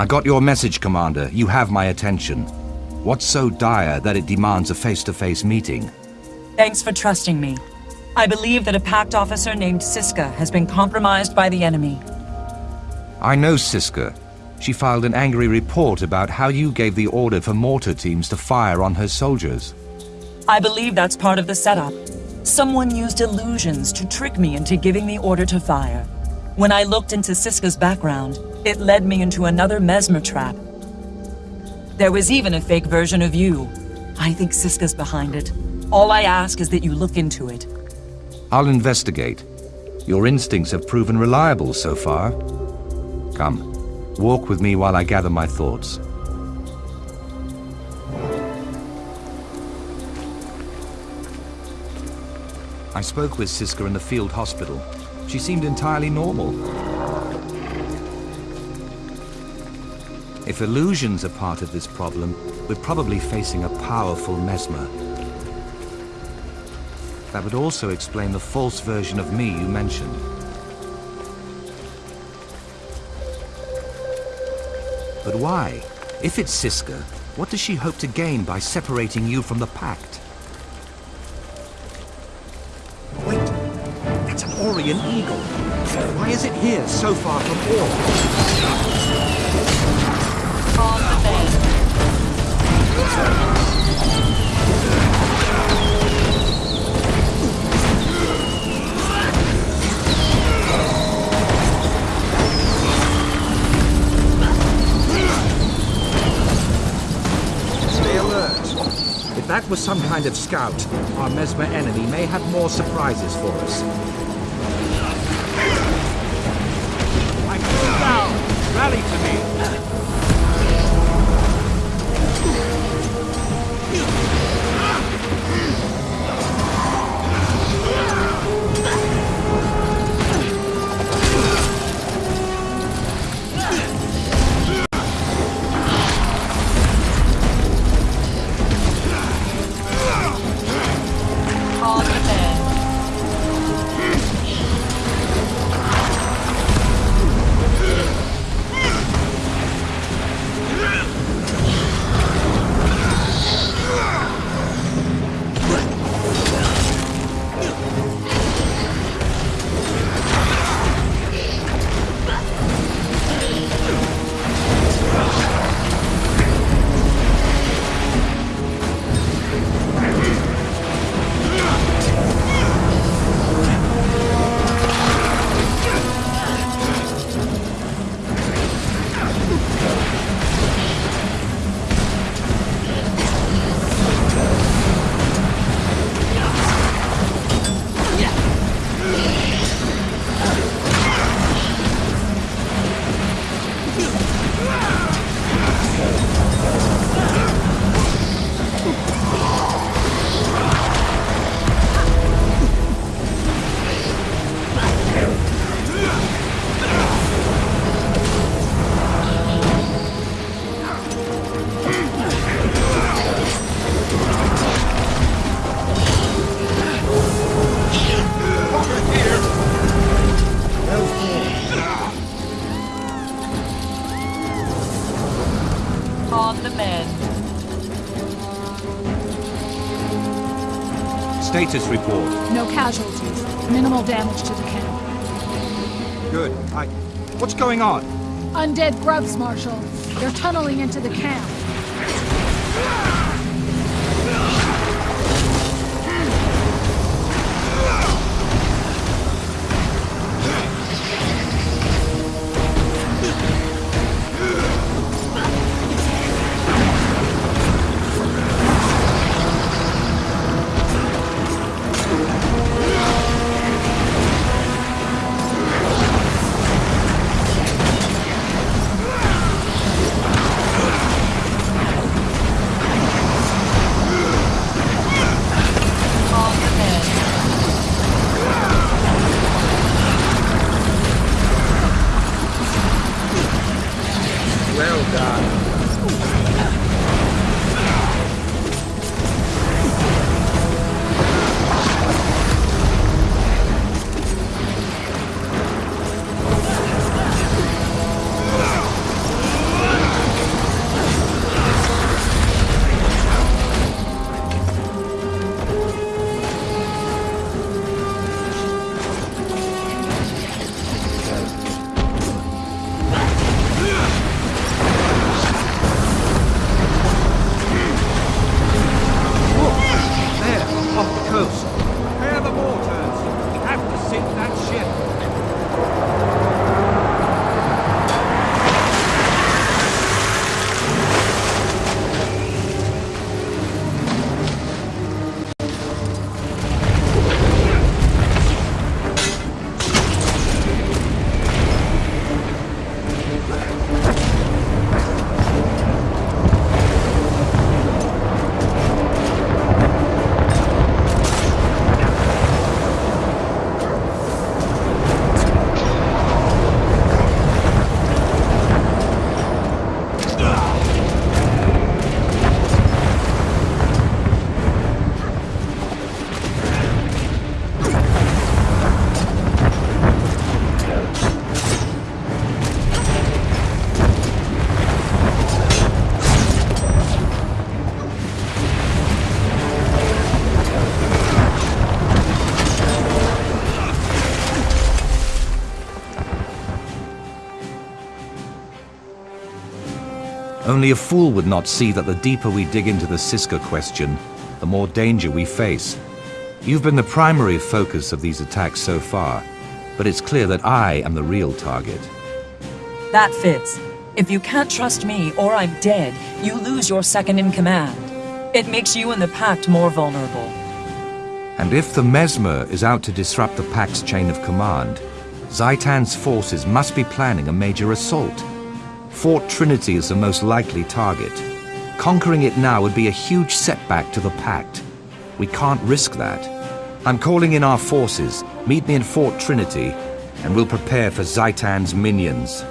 I got your message, Commander. You have my attention. What's so dire that it demands a face-to-face meeting? Thanks for trusting me. I believe that a Pact officer named Siska has been compromised by the enemy. I know Siska. She filed an angry report about how you gave the order for mortar teams to fire on her soldiers. I believe that's part of the setup. Someone used illusions to trick me into giving the order to fire. When I looked into Siska's background, it led me into another mesmer trap. There was even a fake version of you. I think Siska's behind it. All I ask is that you look into it. I'll investigate. Your instincts have proven reliable so far. Come, walk with me while I gather my thoughts. I spoke with Siska in the field hospital. She seemed entirely normal. If illusions are part of this problem, we're probably facing a powerful mesmer. That would also explain the false version of me you mentioned. But why? If it's Siska, what does she hope to gain by separating you from the Pact? Wait, that's an Orrian Eagle. Why is it here so far from Orr? On the Stay alert. If that was some kind of scout, our Mesmer enemy may have more surprises for us. I'm down. Rally to me. On the mend. Status report. No casualties. Minimal damage to the camp. Good. I... What's going on? Undead grubs, Marshal. They're tunneling into the camp. Well done. Only a fool would not see that the deeper we dig into the Siska question, the more danger we face. You've been the primary focus of these attacks so far, but it's clear that I am the real target. That fits. If you can't trust me or I'm dead, you lose your second in command. It makes you and the Pact more vulnerable. And if the Mesmer is out to disrupt the Pact's chain of command, Zhaitan's forces must be planning a major assault. Fort Trinity is the most likely target. Conquering it now would be a huge setback to the Pact. We can't risk that. I'm calling in our forces. Meet me in Fort Trinity, and we'll prepare for Zhaitan's minions.